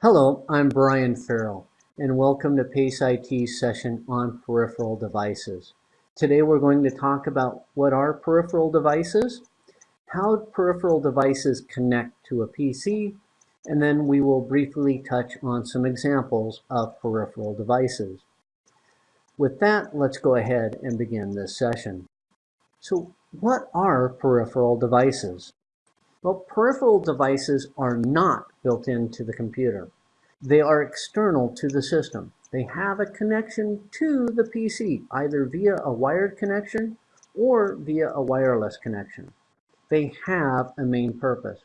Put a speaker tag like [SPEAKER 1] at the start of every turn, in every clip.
[SPEAKER 1] Hello, I'm Brian Farrell, and welcome to PACE IT's session on peripheral devices. Today we're going to talk about what are peripheral devices, how peripheral devices connect to a PC, and then we will briefly touch on some examples of peripheral devices. With that, let's go ahead and begin this session. So what are peripheral devices? Well, peripheral devices are not built into the computer. They are external to the system. They have a connection to the PC, either via a wired connection or via a wireless connection. They have a main purpose,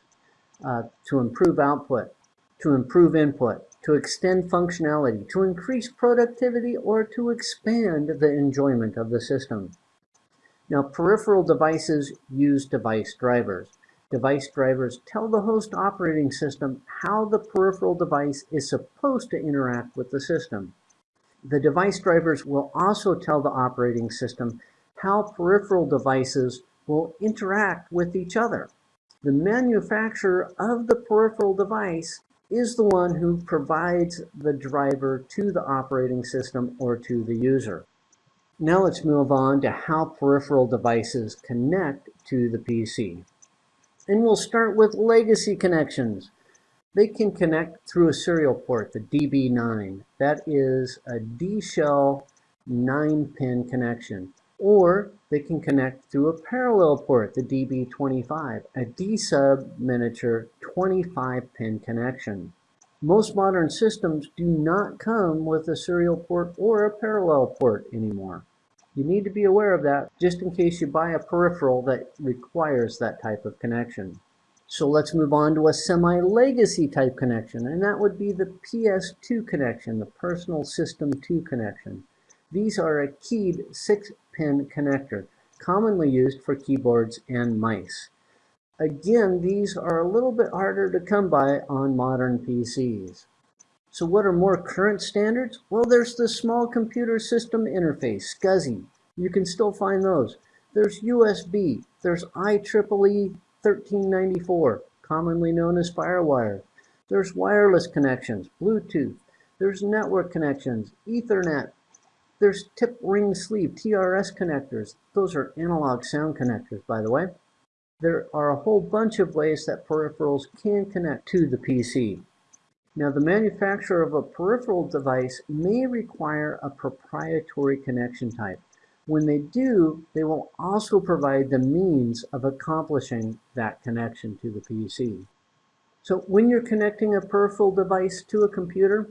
[SPEAKER 1] uh, to improve output, to improve input, to extend functionality, to increase productivity, or to expand the enjoyment of the system. Now, peripheral devices use device drivers. Device drivers tell the host operating system how the peripheral device is supposed to interact with the system. The device drivers will also tell the operating system how peripheral devices will interact with each other. The manufacturer of the peripheral device is the one who provides the driver to the operating system or to the user. Now let's move on to how peripheral devices connect to the PC. And we'll start with legacy connections. They can connect through a serial port, the DB9. That is a D-shell 9-pin connection. Or they can connect through a parallel port, the DB25, a D-sub miniature 25-pin connection. Most modern systems do not come with a serial port or a parallel port anymore. You need to be aware of that just in case you buy a peripheral that requires that type of connection. So let's move on to a semi-legacy type connection, and that would be the PS2 connection, the Personal System 2 connection. These are a keyed 6-pin connector, commonly used for keyboards and mice. Again, these are a little bit harder to come by on modern PCs. So what are more current standards? Well, there's the Small Computer System Interface, SCSI. You can still find those. There's USB. There's IEEE 1394, commonly known as FireWire. There's wireless connections, Bluetooth. There's network connections, Ethernet. There's tip ring sleeve, TRS connectors. Those are analog sound connectors, by the way. There are a whole bunch of ways that peripherals can connect to the PC. Now, the manufacturer of a peripheral device may require a proprietary connection type. When they do, they will also provide the means of accomplishing that connection to the PC. So when you're connecting a peripheral device to a computer,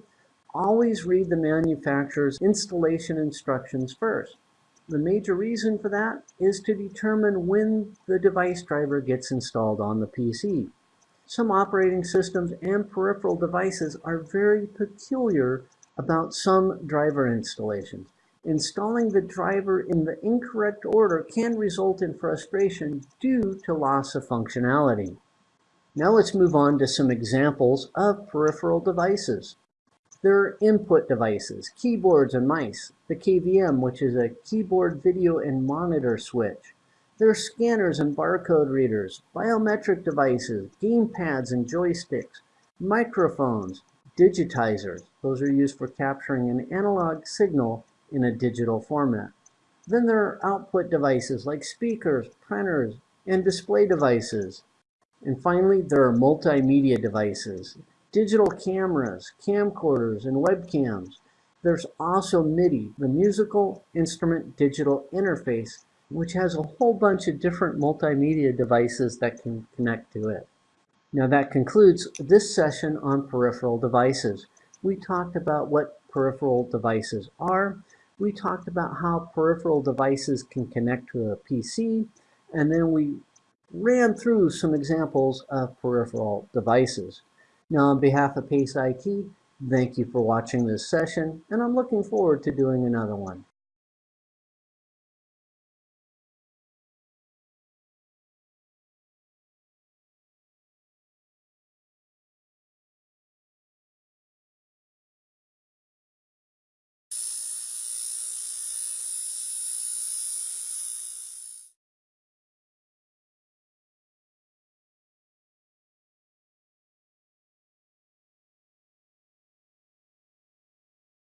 [SPEAKER 1] always read the manufacturer's installation instructions first. The major reason for that is to determine when the device driver gets installed on the PC. Some operating systems and peripheral devices are very peculiar about some driver installations. Installing the driver in the incorrect order can result in frustration due to loss of functionality. Now let's move on to some examples of peripheral devices. There are input devices, keyboards and mice, the KVM, which is a keyboard video and monitor switch, there are scanners and barcode readers, biometric devices, game pads and joysticks, microphones, digitizers. Those are used for capturing an analog signal in a digital format. Then there are output devices like speakers, printers, and display devices. And finally, there are multimedia devices, digital cameras, camcorders, and webcams. There's also MIDI, the musical instrument digital interface, which has a whole bunch of different multimedia devices that can connect to it. Now that concludes this session on peripheral devices. We talked about what peripheral devices are. We talked about how peripheral devices can connect to a PC. And then we ran through some examples of peripheral devices. Now on behalf of PACE IT, thank you for watching this session, and I'm looking forward to doing another one.